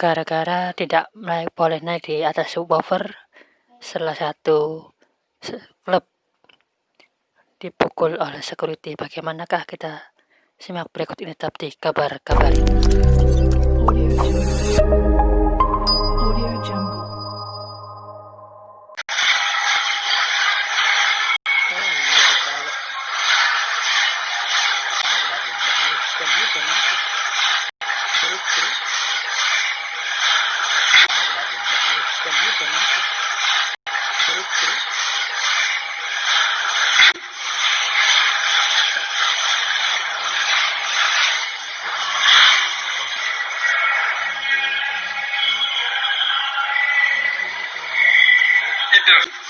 gara-gara tidak naik boleh naik di atas subwoofer salah satu klub dipukul oleh security. Bagaimanakah kita simak berikut ini tetap di kabar-kabar Gracias.